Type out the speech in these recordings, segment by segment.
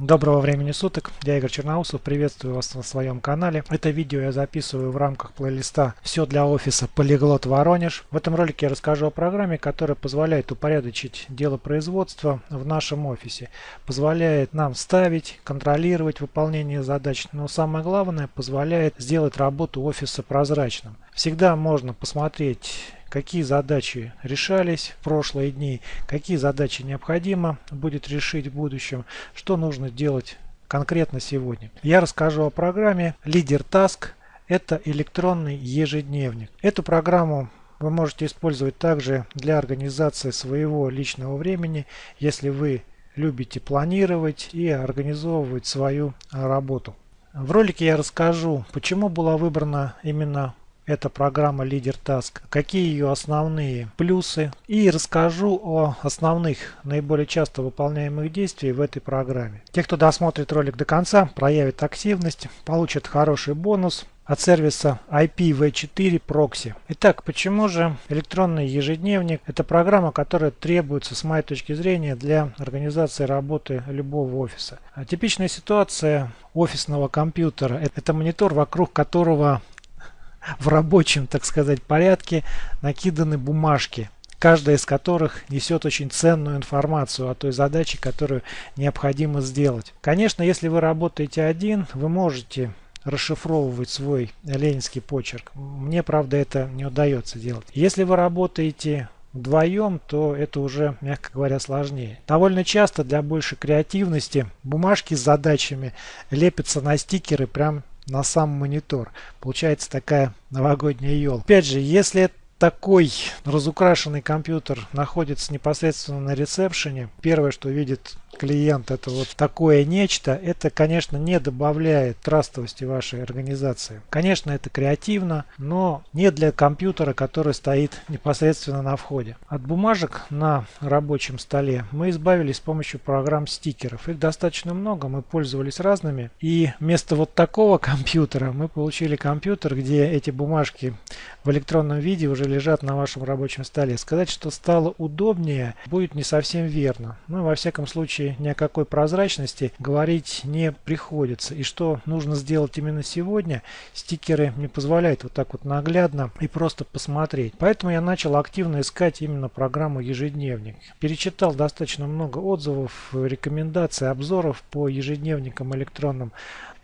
Доброго времени суток, я Игорь Черноусов, приветствую вас на своем канале. Это видео я записываю в рамках плейлиста «Все для офиса Полиглот Воронеж». В этом ролике я расскажу о программе, которая позволяет упорядочить дело производства в нашем офисе. Позволяет нам ставить, контролировать выполнение задач, но самое главное, позволяет сделать работу офиса прозрачным. Всегда можно посмотреть какие задачи решались в прошлые дни, какие задачи необходимо будет решить в будущем, что нужно делать конкретно сегодня. Я расскажу о программе Leader Task. Это электронный ежедневник. Эту программу вы можете использовать также для организации своего личного времени, если вы любите планировать и организовывать свою работу. В ролике я расскажу, почему была выбрана именно это программа Leader Task, какие ее основные плюсы и расскажу о основных наиболее часто выполняемых действиях в этой программе. Те, кто досмотрит ролик до конца, проявит активность, получат хороший бонус от сервиса IPv4 Proxy. Итак, почему же электронный ежедневник? Это программа, которая требуется, с моей точки зрения, для организации работы любого офиса. Типичная ситуация офисного компьютера – это монитор, вокруг которого в рабочем, так сказать, порядке накиданы бумажки, каждая из которых несет очень ценную информацию о той задаче, которую необходимо сделать. Конечно, если вы работаете один, вы можете расшифровывать свой ленинский почерк. Мне, правда, это не удается делать. Если вы работаете вдвоем, то это уже, мягко говоря, сложнее. Довольно часто для большей креативности бумажки с задачами лепятся на стикеры прям на сам монитор. Получается такая новогодняя елка. Опять же, если такой разукрашенный компьютер находится непосредственно на ресепшене, первое, что видит клиент это вот такое нечто, это, конечно, не добавляет трастовости вашей организации. Конечно, это креативно, но не для компьютера, который стоит непосредственно на входе. От бумажек на рабочем столе мы избавились с помощью программ стикеров. Их достаточно много, мы пользовались разными. И вместо вот такого компьютера мы получили компьютер, где эти бумажки в электронном виде уже лежат на вашем рабочем столе. Сказать, что стало удобнее, будет не совсем верно. Ну, во всяком случае, ни о какой прозрачности говорить не приходится. И что нужно сделать именно сегодня, стикеры не позволяют вот так вот наглядно и просто посмотреть. Поэтому я начал активно искать именно программу ежедневник. Перечитал достаточно много отзывов, рекомендаций, обзоров по ежедневникам электронным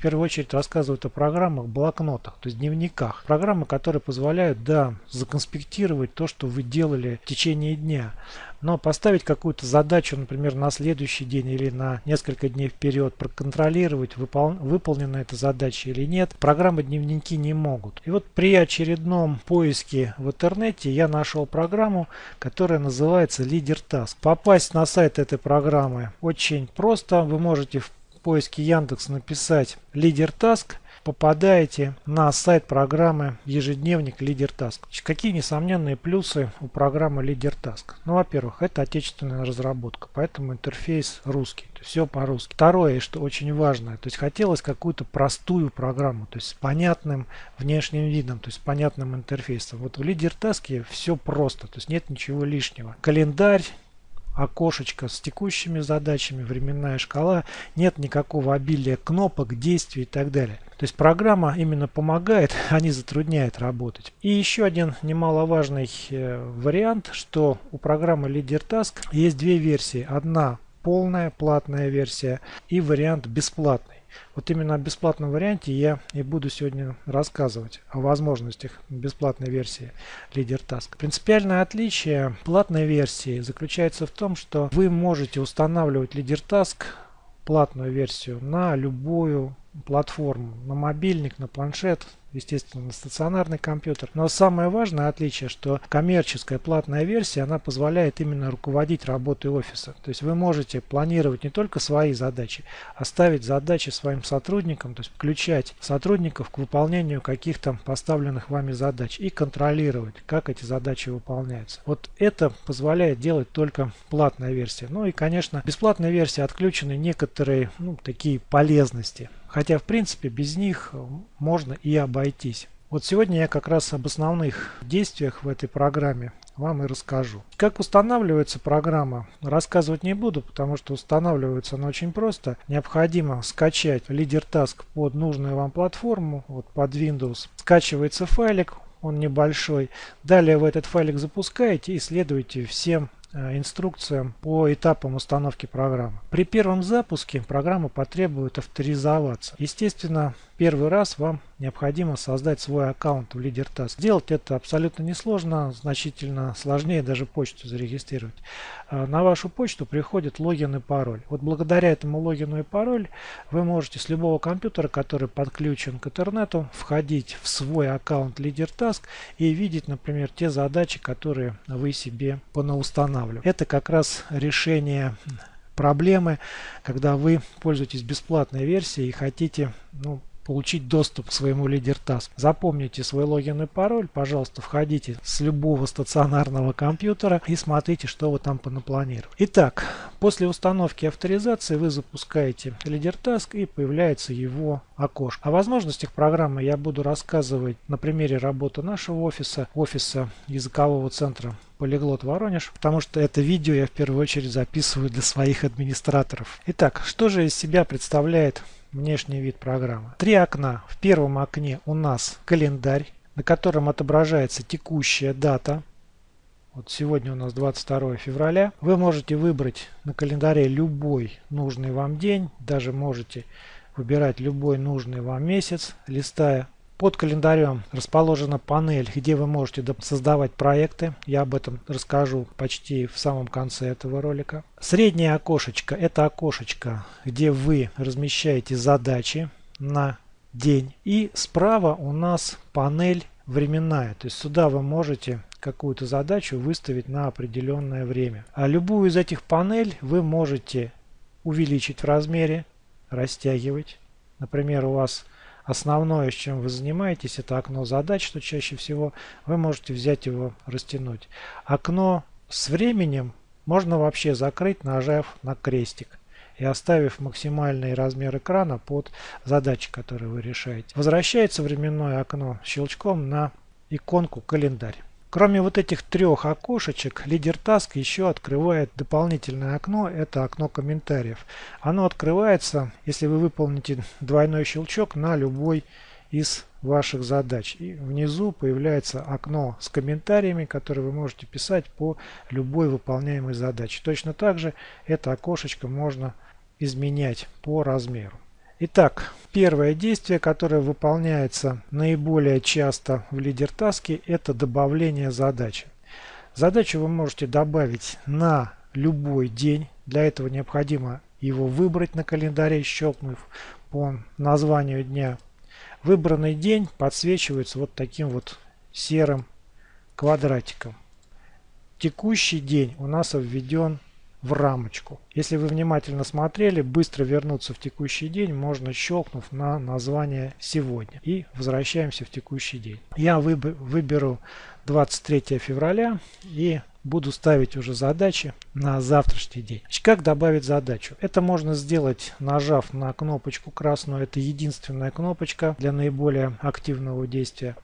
первую очередь рассказывают о программах, блокнотах, то есть дневниках. Программы, которые позволяют, да, законспектировать то, что вы делали в течение дня. Но поставить какую-то задачу, например, на следующий день или на несколько дней вперед, проконтролировать, выпол выполнена эта задача или нет, программы дневники не могут. И вот при очередном поиске в интернете я нашел программу, которая называется Leader Task. Попасть на сайт этой программы очень просто. Вы можете в поиске Яндекс написать Leader Task попадаете на сайт программы ежедневник Leader Task. Какие несомненные плюсы у программы Leader Task? Ну, во-первых, это отечественная разработка, поэтому интерфейс русский, все по-русски. Второе, что очень важно, то есть хотелось какую-то простую программу, то есть с понятным внешним видом, то есть с понятным интерфейсом. Вот в Leader Task все просто, то есть нет ничего лишнего. Календарь, окошечко с текущими задачами, временная шкала, нет никакого обилия кнопок, действий и так далее. То есть программа именно помогает, а не затрудняет работать. И еще один немаловажный э, вариант, что у программы Leader Task есть две версии. Одна полная платная версия и вариант бесплатный. Вот именно о бесплатном варианте я и буду сегодня рассказывать о возможностях бесплатной версии Leader Task. Принципиальное отличие платной версии заключается в том, что вы можете устанавливать Leader Task платную версию на любую платформу, на мобильник, на планшет, естественно, на стационарный компьютер. Но самое важное отличие, что коммерческая платная версия, она позволяет именно руководить работой офиса. То есть вы можете планировать не только свои задачи, а ставить задачи своим сотрудникам, то есть включать сотрудников к выполнению каких-то поставленных вами задач и контролировать, как эти задачи выполняются. Вот это позволяет делать только платная версия. Ну и, конечно, бесплатная версия отключены некоторые ну, такие полезности. Хотя, в принципе, без них можно и обойтись. Вот сегодня я как раз об основных действиях в этой программе вам и расскажу. Как устанавливается программа, рассказывать не буду, потому что устанавливается она очень просто. Необходимо скачать лидер Task под нужную вам платформу, вот под Windows. Скачивается файлик, он небольшой. Далее вы этот файлик запускаете и следуете всем Э, инструкциям по этапам установки программы. При первом запуске программа потребует авторизоваться. Естественно, первый раз вам необходимо создать свой аккаунт в LeaderTask. Сделать это абсолютно несложно, значительно сложнее даже почту зарегистрировать. Э, на вашу почту приходит логин и пароль. Вот благодаря этому логину и пароль вы можете с любого компьютера, который подключен к интернету, входить в свой аккаунт LeaderTask и видеть, например, те задачи, которые вы себе понаустанавливали. Это как раз решение проблемы, когда вы пользуетесь бесплатной версией и хотите ну, получить доступ к своему лидер task. Запомните свой логин и пароль, пожалуйста, входите с любого стационарного компьютера и смотрите, что вы там понапланировали. Итак, после установки авторизации вы запускаете лидер task и появляется его окошко. О возможностях программы я буду рассказывать на примере работы нашего офиса, офиса языкового центра Полиглот Воронеж, потому что это видео я в первую очередь записываю для своих администраторов. Итак, что же из себя представляет внешний вид программы. Три окна. В первом окне у нас календарь, на котором отображается текущая дата. Вот сегодня у нас 22 февраля. Вы можете выбрать на календаре любой нужный вам день. Даже можете выбирать любой нужный вам месяц, листая под календарем расположена панель, где вы можете создавать проекты. Я об этом расскажу почти в самом конце этого ролика. Среднее окошечко – это окошечко, где вы размещаете задачи на день. И справа у нас панель временная. То есть сюда вы можете какую-то задачу выставить на определенное время. А любую из этих панель вы можете увеличить в размере, растягивать. Например, у вас основное, с чем вы занимаетесь, это окно задач, что чаще всего вы можете взять его, растянуть. Окно с временем можно вообще закрыть, нажав на крестик и оставив максимальный размер экрана под задачи, которые вы решаете. Возвращается временное окно щелчком на иконку календарь. Кроме вот этих трех окошечек, лидер Task еще открывает дополнительное окно, это окно комментариев. Оно открывается, если вы выполните двойной щелчок на любой из ваших задач. И внизу появляется окно с комментариями, которые вы можете писать по любой выполняемой задаче. Точно так же это окошечко можно изменять по размеру. Итак, первое действие, которое выполняется наиболее часто в лидер-таске, это добавление задачи. Задачу вы можете добавить на любой день. Для этого необходимо его выбрать на календаре, щелкнув по названию дня. Выбранный день подсвечивается вот таким вот серым квадратиком. Текущий день у нас введен в рамочку. Если вы внимательно смотрели, быстро вернуться в текущий день можно щелкнув на название «Сегодня». И возвращаемся в текущий день. Я выберу 23 февраля и буду ставить уже задачи на завтрашний день. Как добавить задачу? Это можно сделать, нажав на кнопочку красную. Это единственная кнопочка для наиболее активного действия.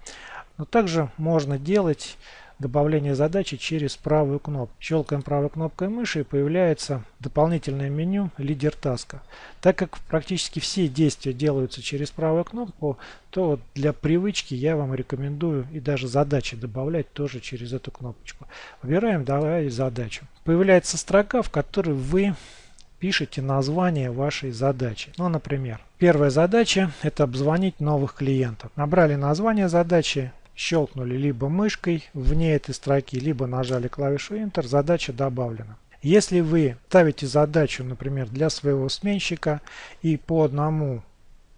Но также можно делать добавление задачи через правую кнопку. Щелкаем правой кнопкой мыши и появляется дополнительное меню лидер таска. Так как практически все действия делаются через правую кнопку, то для привычки я вам рекомендую и даже задачи добавлять тоже через эту кнопочку. Выбираем «Давай задачу». Появляется строка, в которой вы пишите название вашей задачи. Ну, например, первая задача – это обзвонить новых клиентов. Набрали название задачи, щелкнули либо мышкой вне этой строки, либо нажали клавишу Enter, задача добавлена. Если вы ставите задачу, например, для своего сменщика и по одному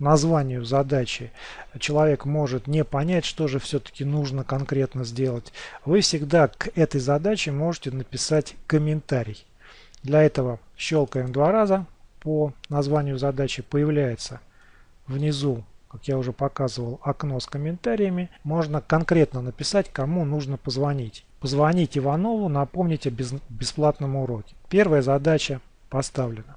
названию задачи человек может не понять, что же все-таки нужно конкретно сделать, вы всегда к этой задаче можете написать комментарий. Для этого щелкаем два раза по названию задачи, появляется внизу как я уже показывал, окно с комментариями, можно конкретно написать, кому нужно позвонить. Позвонить Иванову, напомнить о бесплатном уроке. Первая задача поставлено.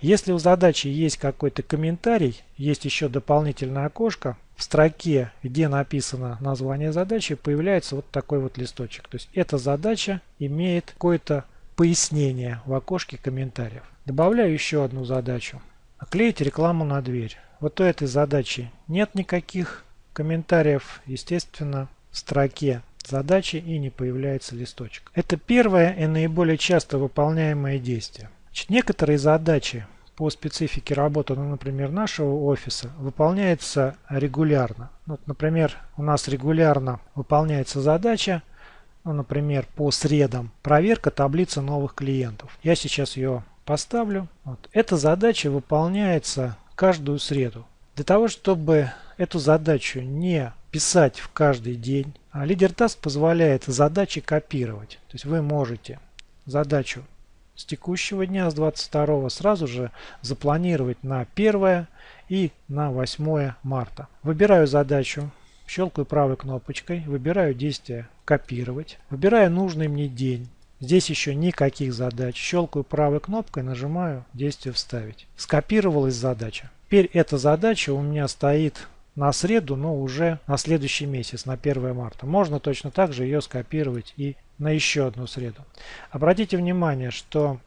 Если у задачи есть какой-то комментарий, есть еще дополнительное окошко, в строке, где написано название задачи, появляется вот такой вот листочек. То есть эта задача имеет какое-то пояснение в окошке комментариев. Добавляю еще одну задачу. Оклеить рекламу на дверь. Вот у этой задачи нет никаких комментариев, естественно, в строке задачи и не появляется листочек. Это первое и наиболее часто выполняемое действие. Значит, некоторые задачи по специфике работы, ну, например, нашего офиса, выполняются регулярно. Вот, например, у нас регулярно выполняется задача, ну, например, по средам, проверка таблицы новых клиентов. Я сейчас ее поставлю. Вот. Эта задача выполняется каждую среду. Для того, чтобы эту задачу не писать в каждый день, а лидер Task позволяет задачи копировать. То есть вы можете задачу с текущего дня, с 22 сразу же запланировать на 1 и на 8 марта. Выбираю задачу, щелкаю правой кнопочкой, выбираю действие «Копировать», выбираю нужный мне день. Здесь еще никаких задач. Щелкаю правой кнопкой, нажимаю действие «Вставить». Скопировалась задача. Теперь эта задача у меня стоит на среду, но уже на следующий месяц, на 1 марта. Можно точно так же ее скопировать и на еще одну среду. Обратите внимание, что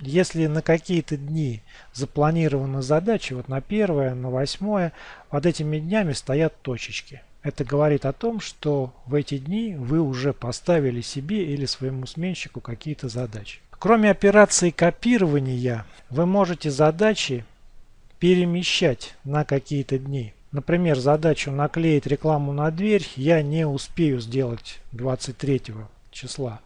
если на какие-то дни запланированы задачи, вот на 1, на 8, под этими днями стоят точечки. Это говорит о том, что в эти дни вы уже поставили себе или своему сменщику какие-то задачи. Кроме операции копирования, вы можете задачи перемещать на какие-то дни. Например, задачу наклеить рекламу на дверь я не успею сделать 23 числа.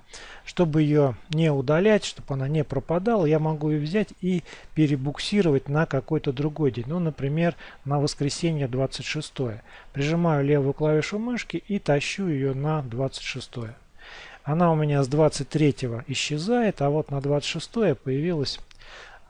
Чтобы ее не удалять, чтобы она не пропадала, я могу ее взять и перебуксировать на какой-то другой день. Ну, например, на воскресенье 26. Прижимаю левую клавишу мышки и тащу ее на 26. Она у меня с 23 исчезает, а вот на 26 появилась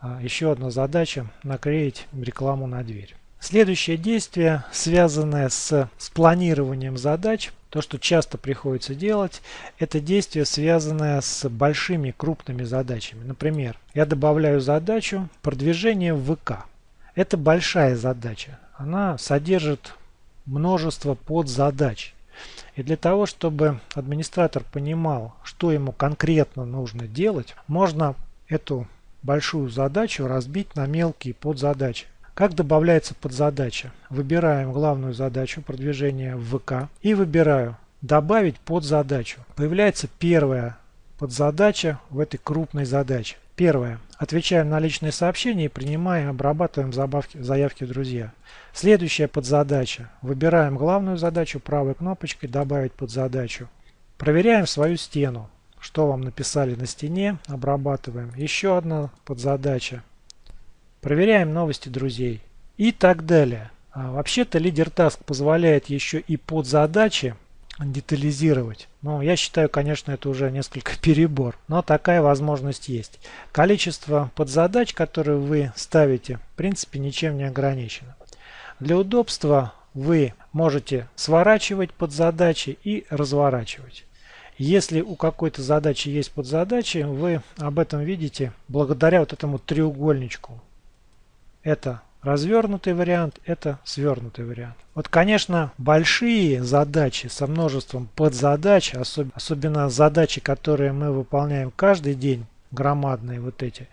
а, еще одна задача наклеить рекламу на дверь. Следующее действие, связанное с, планированием задач, то, что часто приходится делать, это действие, связанное с большими крупными задачами. Например, я добавляю задачу продвижение в ВК. Это большая задача. Она содержит множество подзадач. И для того, чтобы администратор понимал, что ему конкретно нужно делать, можно эту большую задачу разбить на мелкие подзадачи. Как добавляется подзадача? Выбираем главную задачу продвижения в ВК и выбираю «Добавить подзадачу». Появляется первая подзадача в этой крупной задаче. Первое. Отвечаем на личные сообщения и принимаем, обрабатываем забавки, заявки друзья. Следующая подзадача. Выбираем главную задачу правой кнопочкой «Добавить подзадачу». Проверяем свою стену. Что вам написали на стене, обрабатываем. Еще одна подзадача. Проверяем новости друзей и так далее. А Вообще-то лидер Task позволяет еще и под задачи детализировать. Но я считаю, конечно, это уже несколько перебор. Но такая возможность есть. Количество подзадач, которые вы ставите, в принципе, ничем не ограничено. Для удобства вы можете сворачивать подзадачи и разворачивать. Если у какой-то задачи есть подзадачи, вы об этом видите благодаря вот этому треугольничку. Это развернутый вариант, это свернутый вариант. Вот, конечно, большие задачи со множеством подзадач, особ особенно задачи, которые мы выполняем каждый день, громадные вот эти,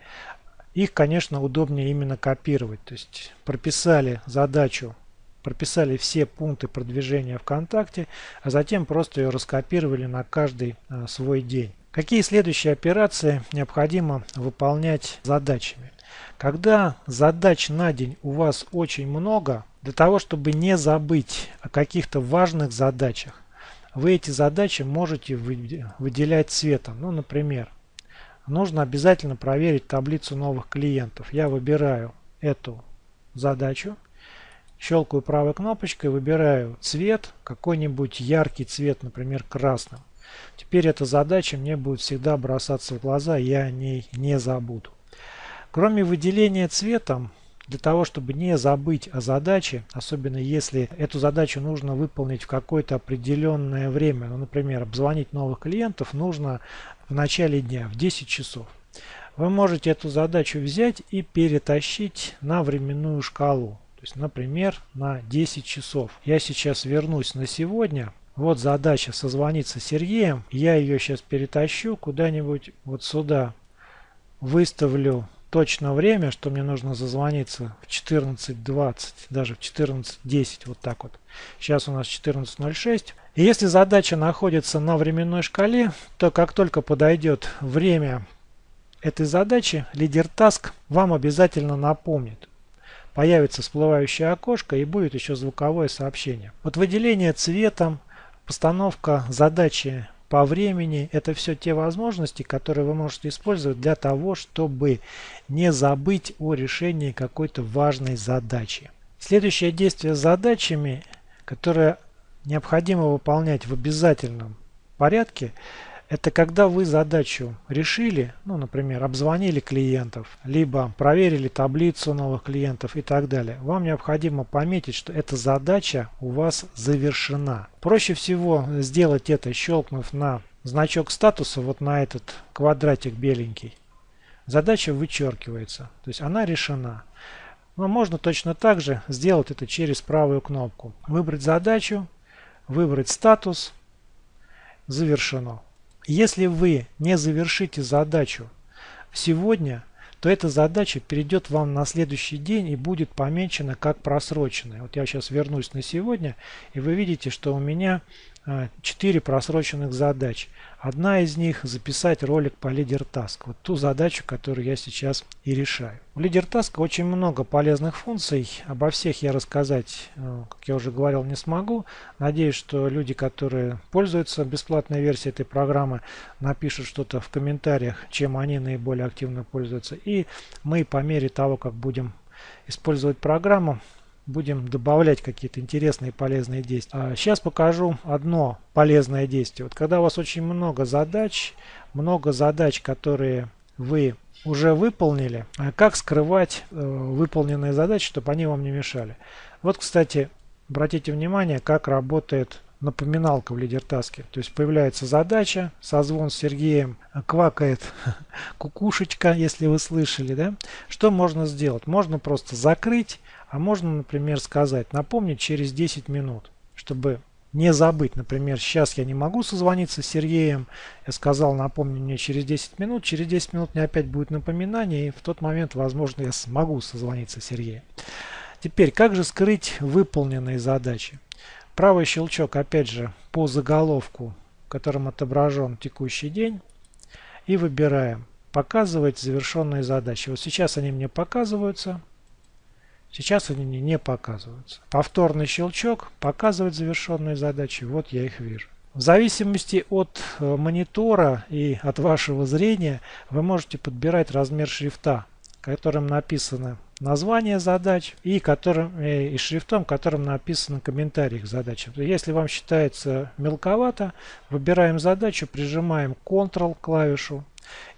их, конечно, удобнее именно копировать. То есть прописали задачу, прописали все пункты продвижения ВКонтакте, а затем просто ее раскопировали на каждый а, свой день. Какие следующие операции необходимо выполнять задачами? Когда задач на день у вас очень много, для того, чтобы не забыть о каких-то важных задачах, вы эти задачи можете выделять цветом. Ну, например, нужно обязательно проверить таблицу новых клиентов. Я выбираю эту задачу, щелкаю правой кнопочкой, выбираю цвет, какой-нибудь яркий цвет, например, красным. Теперь эта задача мне будет всегда бросаться в глаза, я о ней не забуду. Кроме выделения цветом, для того, чтобы не забыть о задаче, особенно если эту задачу нужно выполнить в какое-то определенное время, ну, например, обзвонить новых клиентов нужно в начале дня, в 10 часов. вы можете эту задачу взять и перетащить на временную шкалу. То есть, например, на 10 часов. Я сейчас вернусь на сегодня. Вот задача созвониться с Сергеем. Я ее сейчас перетащу куда-нибудь вот сюда. Выставлю точно время, что мне нужно зазвониться в 14.20, даже в 14.10, вот так вот. Сейчас у нас 14.06. И если задача находится на временной шкале, то как только подойдет время этой задачи, лидер task вам обязательно напомнит. Появится всплывающее окошко и будет еще звуковое сообщение. Вот выделение цветом, постановка задачи по времени. Это все те возможности, которые вы можете использовать для того, чтобы не забыть о решении какой-то важной задачи. Следующее действие с задачами, которое необходимо выполнять в обязательном порядке, это когда вы задачу решили, ну, например, обзвонили клиентов, либо проверили таблицу новых клиентов и так далее. Вам необходимо пометить, что эта задача у вас завершена. Проще всего сделать это, щелкнув на значок статуса, вот на этот квадратик беленький. Задача вычеркивается, то есть она решена. Но можно точно так же сделать это через правую кнопку. Выбрать задачу, выбрать статус, завершено. Если вы не завершите задачу сегодня, то эта задача перейдет вам на следующий день и будет помечена как просроченная. Вот я сейчас вернусь на сегодня, и вы видите, что у меня 4 а, просроченных задач. Одна из них записать ролик по лидер task. Вот ту задачу, которую я сейчас и решаю. У лидер task очень много полезных функций. Обо всех я рассказать, э, как я уже говорил, не смогу. Надеюсь, что люди, которые пользуются бесплатной версией этой программы, напишут что-то в комментариях, чем они наиболее активно пользуются. И мы по мере того, как будем использовать программу, будем добавлять какие-то интересные полезные действия. сейчас а покажу одно полезное действие. Вот когда у вас очень много задач, много задач, которые вы уже выполнили, а как скрывать э, выполненные задачи, чтобы они вам не мешали. Вот, кстати, обратите внимание, как работает напоминалка в лидертаске. То есть появляется задача, созвон с Сергеем, квакает кукушечка, если вы слышали. Да? Что можно сделать? Можно просто закрыть а можно, например, сказать, напомнить через 10 минут, чтобы не забыть. Например, сейчас я не могу созвониться с Сергеем. Я сказал, напомни мне через 10 минут. Через 10 минут мне опять будет напоминание. И в тот момент, возможно, я смогу созвониться с Сергеем. Теперь, как же скрыть выполненные задачи? Правый щелчок, опять же, по заголовку, в котором отображен текущий день. И выбираем «Показывать завершенные задачи». Вот сейчас они мне показываются. Сейчас они не показываются. Повторный щелчок показывает завершенные задачи. Вот я их вижу. В зависимости от э, монитора и от вашего зрения вы можете подбирать размер шрифта, которым написано название задач и, которым, э, и шрифтом, которым написано комментарий к задачам. Если вам считается мелковато, выбираем задачу, прижимаем Ctrl клавишу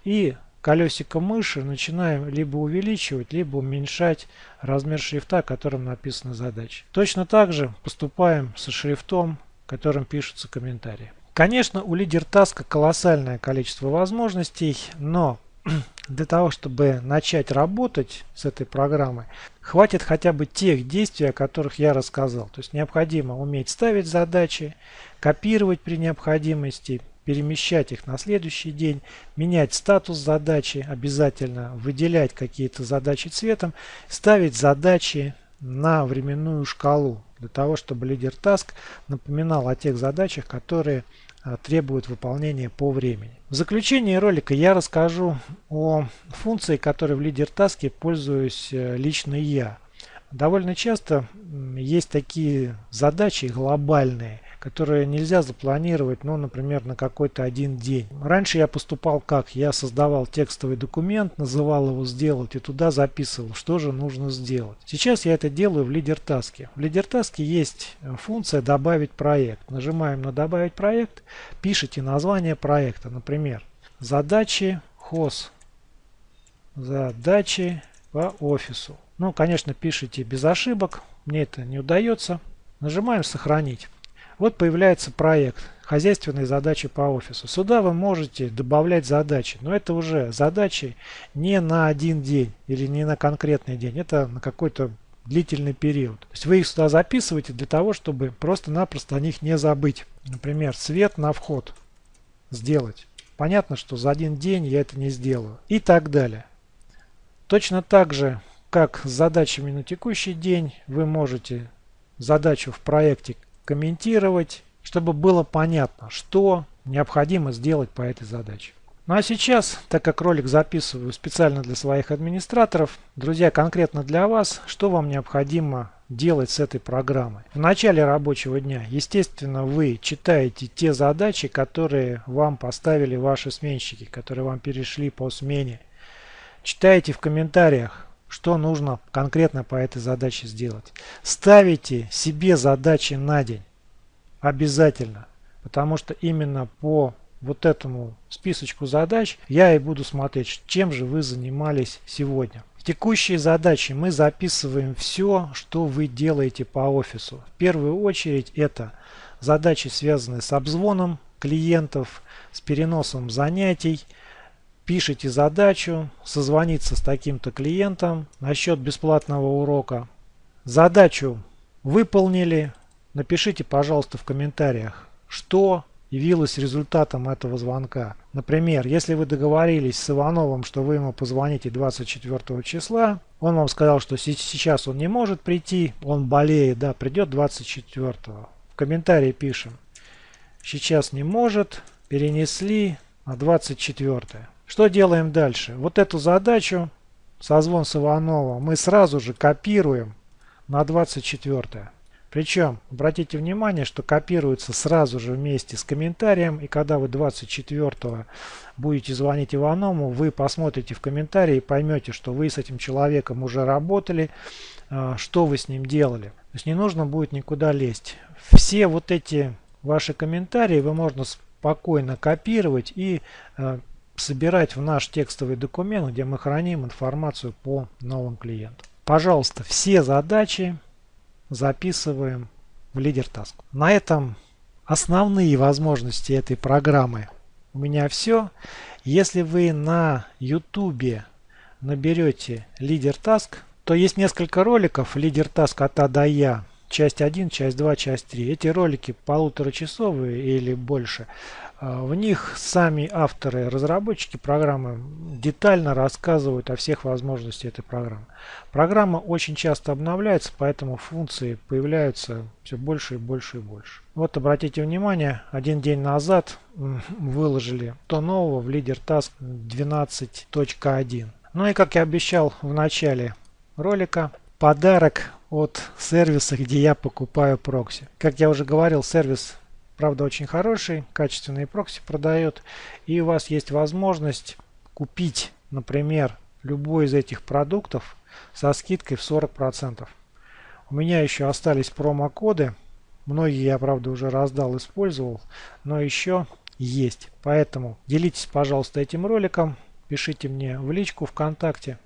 и колесиком мыши начинаем либо увеличивать, либо уменьшать размер шрифта, которым написана задача. Точно так же поступаем со шрифтом, которым пишутся комментарии. Конечно, у лидер таска колоссальное количество возможностей, но для того, чтобы начать работать с этой программой, хватит хотя бы тех действий, о которых я рассказал. То есть необходимо уметь ставить задачи, копировать при необходимости, перемещать их на следующий день, менять статус задачи обязательно, выделять какие-то задачи цветом, ставить задачи на временную шкалу, для того, чтобы LeaderTask напоминал о тех задачах, которые а, требуют выполнения по времени. В заключении ролика я расскажу о функции, которой в LeaderTask е пользуюсь э, лично я. Довольно часто есть такие задачи глобальные, которые нельзя запланировать, ну, например, на какой-то один день. Раньше я поступал как? Я создавал текстовый документ, называл его «Сделать» и туда записывал, что же нужно сделать. Сейчас я это делаю в LeaderTask е. В LeaderTask е есть э, функция «Добавить проект». Нажимаем на «Добавить проект», пишите название проекта, например, «Задачи ХОС». Задачи по офису. Ну, конечно, пишите без ошибок. Мне это не удается. Нажимаем «Сохранить». Вот появляется проект хозяйственные задачи по офису. Сюда вы можете добавлять задачи, но это уже задачи не на один день или не на конкретный день, это на какой-то длительный период. То есть вы их сюда записываете для того, чтобы просто-напросто о них не забыть. Например, свет на вход сделать. Понятно, что за один день я это не сделаю. И так далее. Точно так же, как с задачами на текущий день, вы можете задачу в проекте комментировать, чтобы было понятно, что необходимо сделать по этой задаче. Ну а сейчас, так как ролик записываю специально для своих администраторов, друзья, конкретно для вас, что вам необходимо делать с этой программой. В начале рабочего дня, естественно, вы читаете те задачи, которые вам поставили ваши сменщики, которые вам перешли по смене. Читаете в комментариях, что нужно конкретно по этой задаче сделать. Ставите себе задачи на день. Обязательно. Потому что именно по вот этому списочку задач я и буду смотреть, чем же вы занимались сегодня. В текущие задачи мы записываем все, что вы делаете по офису. В первую очередь это задачи, связанные с обзвоном клиентов, с переносом занятий. Пишите задачу, созвониться с таким-то клиентом насчет бесплатного урока. Задачу выполнили. Напишите, пожалуйста, в комментариях, что явилось результатом этого звонка. Например, если вы договорились с Ивановым, что вы ему позвоните 24 числа, он вам сказал, что сейчас он не может прийти, он болеет, да, придет 24. В комментарии пишем, сейчас не может, перенесли на 24. Что делаем дальше? Вот эту задачу, созвон с Ивановым, мы сразу же копируем на 24. Причем, обратите внимание, что копируется сразу же вместе с комментарием. И когда вы 24 будете звонить Иваному, вы посмотрите в комментарии и поймете, что вы с этим человеком уже работали, а, что вы с ним делали. То есть не нужно будет никуда лезть. Все вот эти ваши комментарии вы можно спокойно копировать и а, собирать в наш текстовый документ, где мы храним информацию по новым клиентам. Пожалуйста, все задачи записываем в лидер task. На этом основные возможности этой программы у меня все. Если вы на YouTube наберете лидер task, то есть несколько роликов лидер task от А до Я. Часть 1, часть 2, часть 3. Эти ролики полуторачасовые или больше. А, в них сами авторы, разработчики программы детально рассказывают о всех возможностях этой программы. Программа очень часто обновляется, поэтому функции появляются все больше и больше и больше. Вот обратите внимание, один день назад выложили то нового в лидер task 12.1. Ну и как я обещал в начале ролика, подарок от сервиса, где я покупаю прокси. Как я уже говорил, сервис Правда, очень хороший, качественный прокси продает. И у вас есть возможность купить, например, любой из этих продуктов со скидкой в 40%. У меня еще остались промокоды. Многие я, правда, уже раздал, использовал. Но еще есть. Поэтому делитесь, пожалуйста, этим роликом. Пишите мне в личку ВКонтакте.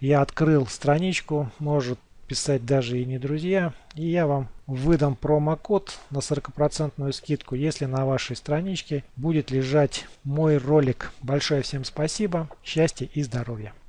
Я открыл страничку. Может писать даже и не друзья. И я вам выдам промокод на 40% скидку, если на вашей страничке будет лежать мой ролик. Большое всем спасибо, счастья и здоровья.